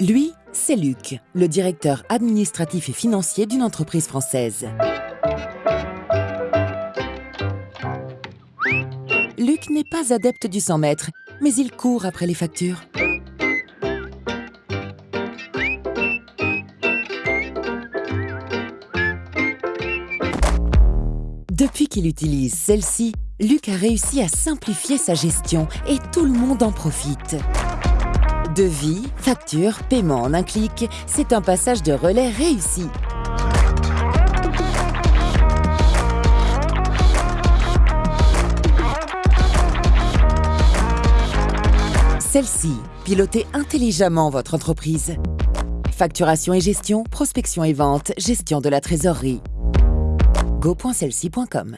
Lui, c'est Luc, le directeur administratif et financier d'une entreprise française. Luc n'est pas adepte du 100 mètres, mais il court après les factures. Depuis qu'il utilise celle-ci, Luc a réussi à simplifier sa gestion et tout le monde en profite. Devis, facture, paiement en un clic, c'est un passage de relais réussi. Celle-ci, pilotez intelligemment votre entreprise. Facturation et gestion, prospection et vente, gestion de la trésorerie. go.celci.com